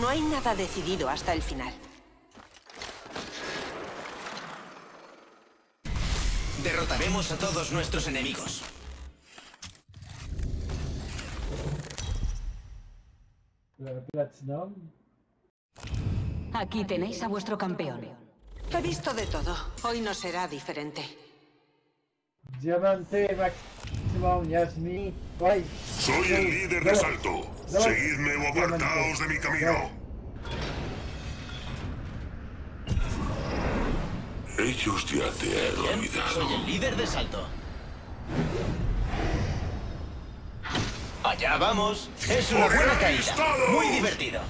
No hay nada decidido hasta el final. Derrotaremos a todos nuestros enemigos. Aquí tenéis a vuestro campeón. He visto de todo. Hoy no será diferente. Diamante Maximum Yasmi. Soy el líder de Salto. Seguidme o apartaos de mi camino. Ellos ya te han olvidado. soy el líder de salto. Allá vamos. Es una buena caída. Muy divertido.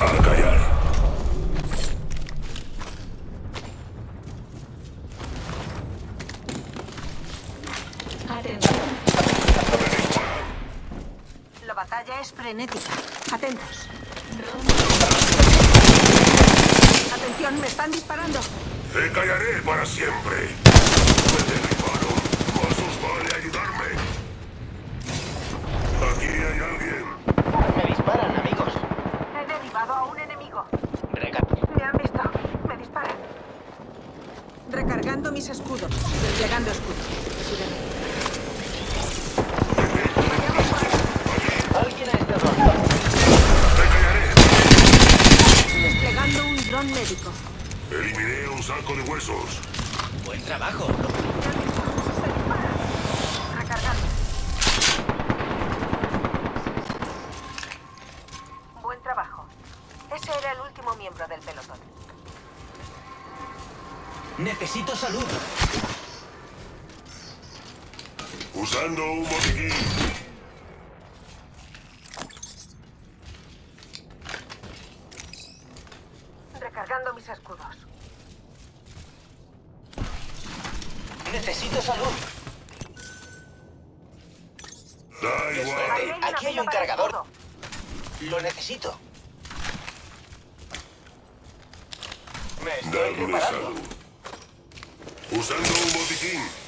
A callar. Atención. Es frenética. Atentos. Atención, me están disparando. Te callaré para siempre. Me derribaron. Más os vale ayudarme. Aquí hay alguien. Me disparan, amigos. He derribado a un enemigo. Reca- Me han visto. Me disparan. Recargando mis escudos. Desplegando escudos. Médico. Eliminé un saco de huesos. Buen trabajo. Mis escudos. Necesito salud. Da igual. Aquí hay un cargador. Lo necesito. Me estoy Darme reparando. salud. Usando un botiquín.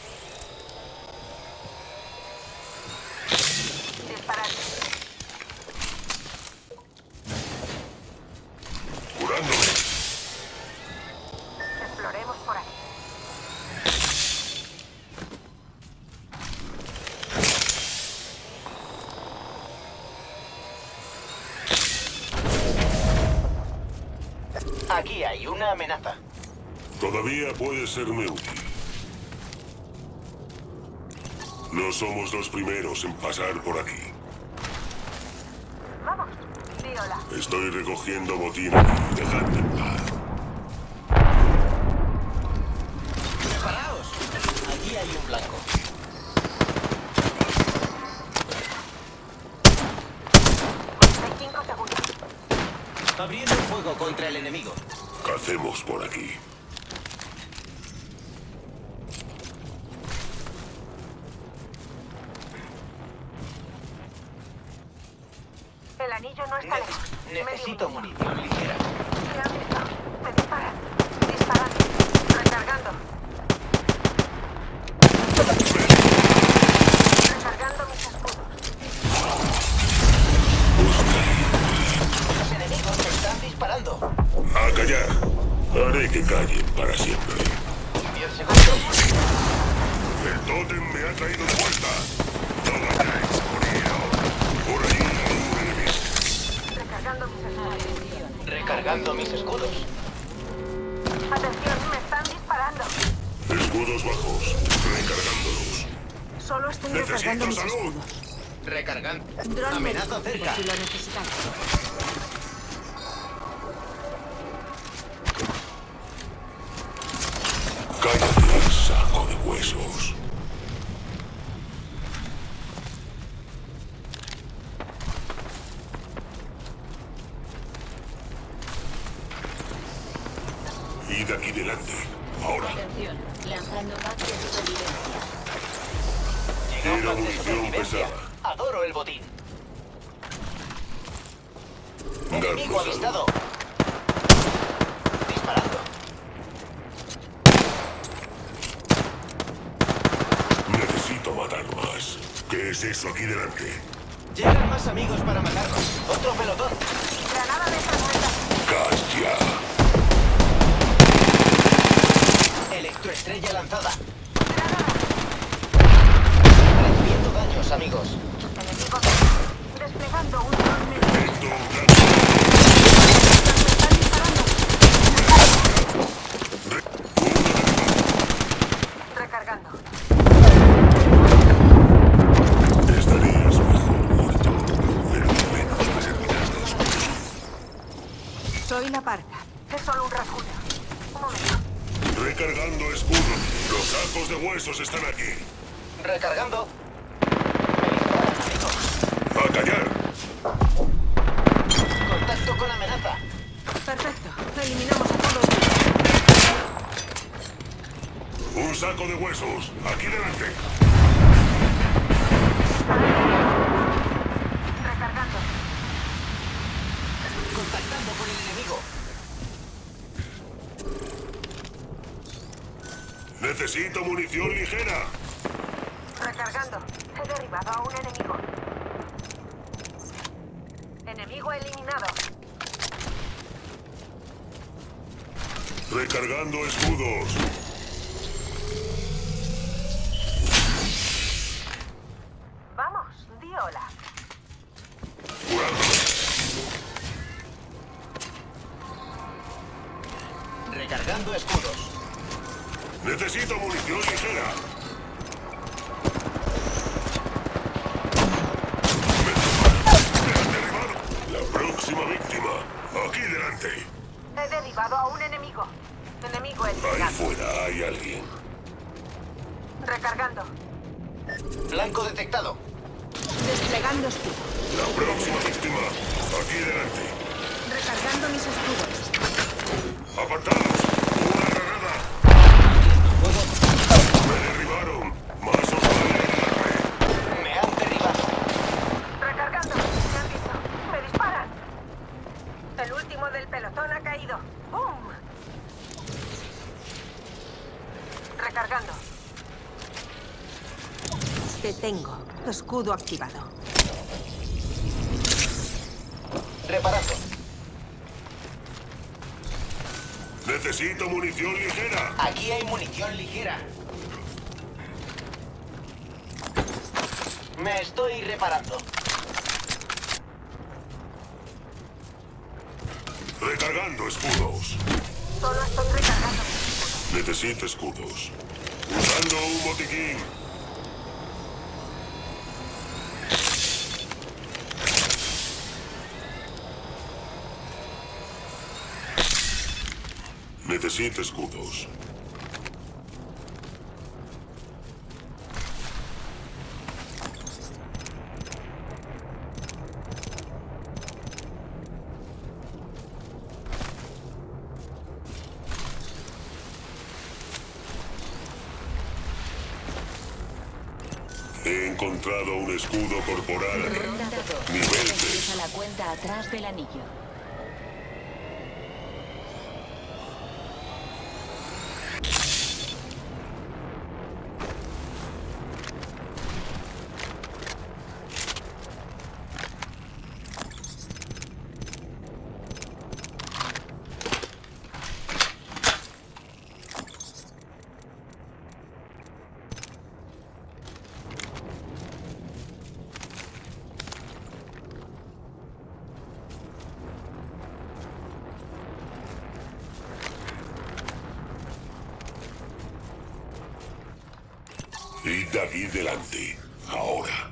Una amenaza. Todavía puede serme útil. No somos los primeros en pasar por aquí. Vamos. Di hola. Estoy recogiendo botín aquí. Dejadme en paz. ¡Preparaos! Aquí hay un blanco. Hay cinco segundos. Abriendo fuego contra el enemigo. Cacemos por aquí. El anillo no está lejos. Ne- necesito munición ligera. Me han visto. Me disparan. Disparando. Recargando. Recargando Recargando mis escudos. Atención, me están disparando. Escudos bajos. Recargándolos. Solo estoy Necesito recargando mis escudos. Recargando. Amenaza cerca. si lo necesitáis. Aquí delante. Ahora. Atención, lanzando pack de supervivencia. Era munición pesada. Adoro el botín. Enemigo avistado. Disparando. Necesito matar más. ¿Qué es eso aquí delante? Llegan más amigos para matarnos. Soy la parca. Es solo un rasguño. Un momento. Recargando escudo. Los sacos de huesos están aquí. Recargando. ¡A callar! Contacto con amenaza. Perfecto. Eliminamos a todos. Un saco de huesos. Aquí delante. Recargando. Contactando con el enemigo. Necesito munición ligera. Recargando. He derribado a un enemigo. Enemigo eliminado. Recargando escudos. Vamos, di hola. Curando. Recargando escudos. Necesito munición ligera. Me han derribado. La próxima víctima. Aquí delante. He derribado a un enemigo. Enemigo Ahí eliminado. fuera hay alguien. Recargando. Blanco detectado. Desplegando escudo. La próxima víctima. Aquí delante. Recargando mis escudos. Apartados. Una granada. Me derribaron. Más os vale ayudarme. Me han derribado. Recargando. Me han visto. Me disparan. El último del pelotón ha caído. ¡Bum! Recargando. Te tengo. Escudo activado. Reparando. Necesito munición ligera. Aquí hay munición ligera. Me estoy reparando. Recargando escudos. Solo estoy recargando escudos. Necesito escudos. Usando un botiquín. Necesito escudos. He encontrado un escudo corporal. Ronda 2. Nivel tres. Empieza la cuenta atrás del anillo. Id aquí delante. Ahora.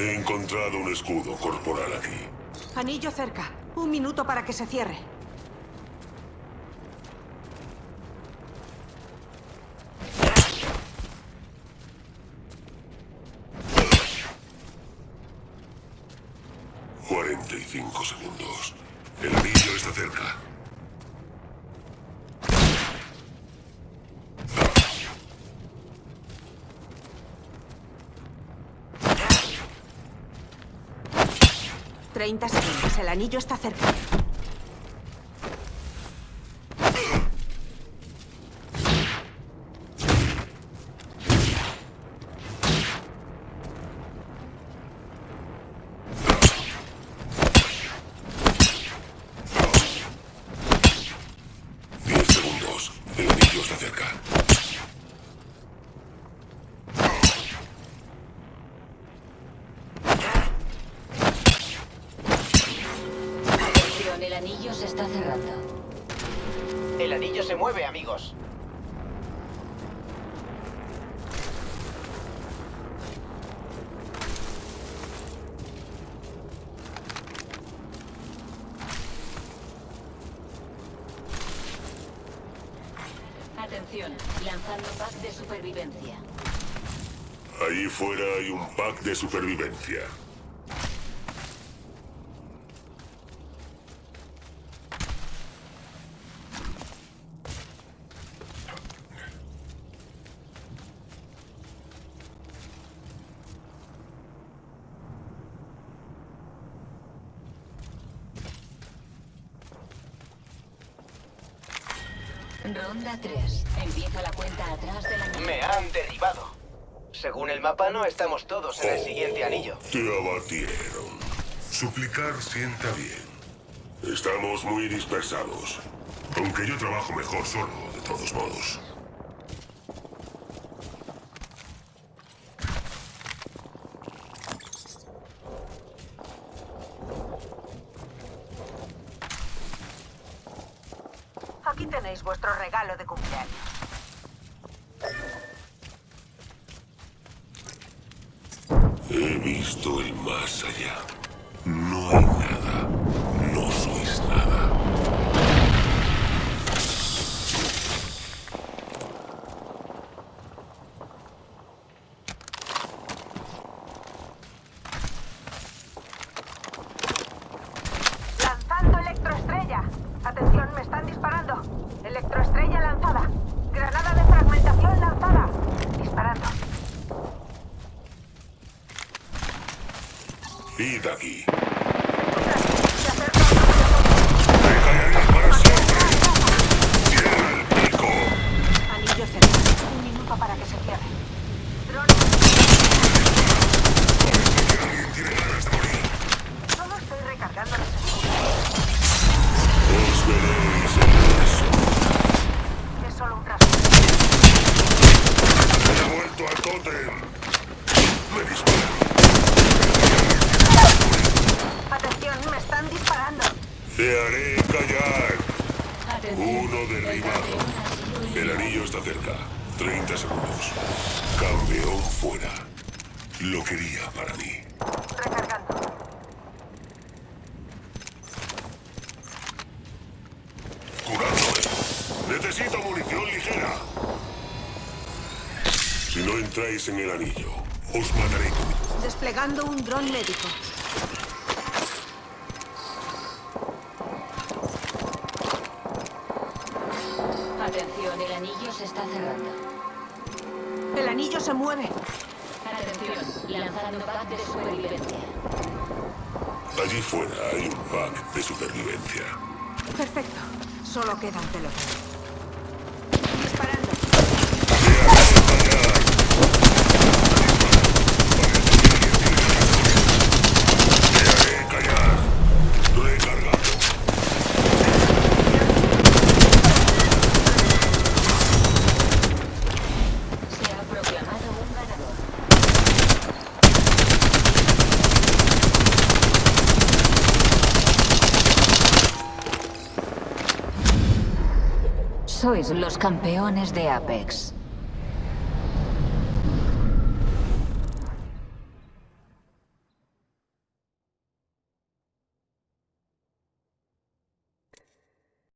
He encontrado un escudo corporal aquí. Anillo cerca. Un minuto para que se cierre. Cuarenta y cinco segundos. El anillo está cerca. Treinta segundos. El anillo está cerca. Diez segundos. El anillo está cerca. Atención, el anillo se está cerrando. El anillo se mueve, amigos. Atención, lanzando pack de supervivencia. Ahí fuera hay un pack de supervivencia. Ronda 3. Empieza la cuenta atrás del anillo. Me han derribado. Según el mapa, no estamos todos en el siguiente anillo. Te abatieron. Suplicar sienta bien. Estamos muy dispersados. Aunque yo trabajo mejor solo, de todos modos. Aquí tenéis vuestro regalo de cumpleaños. He visto el más allá. No hay nada. No sois nada. Lanzando electroestrella. Atención, me están disparando. Electroestrella lanzada. Granada de fragmentación lanzada. Disparando. Id aquí. Se acerca. ¡Me caeré para siempre! ¡Cierra el pico! Anillo cerca. Un minuto para que se cierre. Dron. ¿Alguien tiene ganas de morir? Solo estoy recargando los escudos. Os veréis en eso. Es solo un caso. He vuelto al tótem. Me disparan. Atención, me están disparando. Te haré callar. Atención. Uno derribado. El anillo está cerca. 30 segundos. Campeón fuera. Lo quería para mí. Recargando. Curándome. Necesito munición ligera. Si no entráis en el anillo, os mataré. Desplegando un dron médico. Atención, el anillo se está cerrando. El anillo se mueve. Atención, lanzando pack de supervivencia. Allí fuera hay un pack de supervivencia. Perfecto. Solo queda un pelotón. Disparando. Te haré callar. Recargando. Se ha proclamado un ganador. Sois los campeones de Apex.